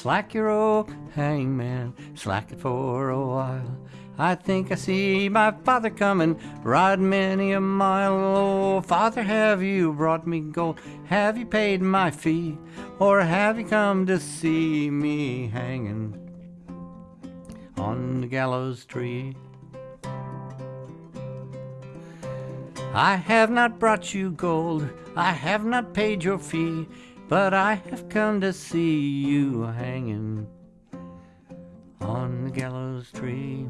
Slack your old hangman, slack it for a while. I think I see my father coming, ride many a mile. Oh, father, have you brought me gold? Have you paid my fee? Or have you come to see me hanging on the gallows tree? I have not brought you gold, I have not paid your fee, but I have come to see you hanging on the gallows tree.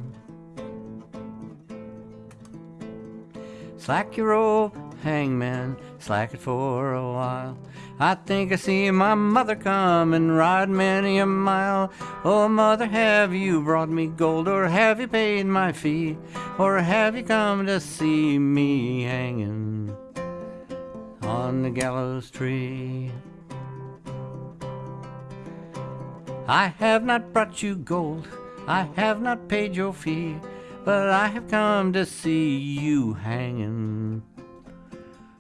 Slack your rope, hangman, slack it for a while. I think I see my mother come and ride many a mile. Oh, mother, have you brought me gold, or have you paid my fee, or have you come to see me hanging on the gallows tree? I have not brought you gold, I have not paid your fee, but I have come to see you hanging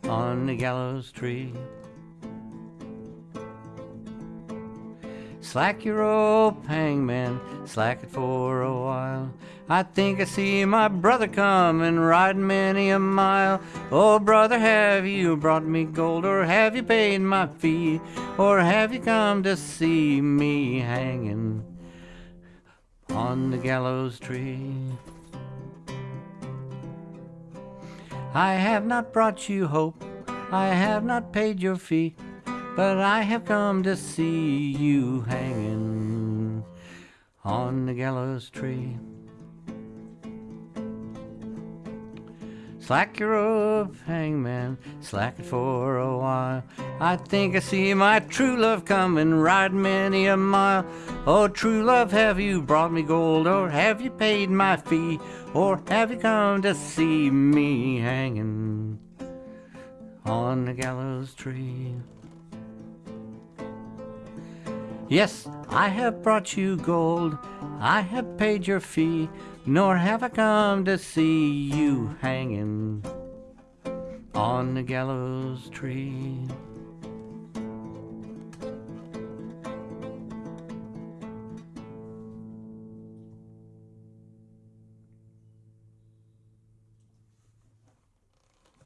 on the gallows tree. Slack your rope, hangman, slack it for a while. I think I see my brother coming, riding many a mile. Oh, brother, have you brought me gold, or have you paid my fee, or have you come to see me hanging on the gallows tree? I have not brought you hope, I have not paid your fee, but I have come to see you hanging on the gallows tree. Slack your rope, hangman, slack it for a while. I think I see my true love coming, riding many a mile. Oh, true love, have you brought me gold, or have you paid my fee, or have you come to see me hanging on the gallows tree? Yes, I have brought you gold, I have paid your fee, nor have I come to see you hanging on the gallows tree.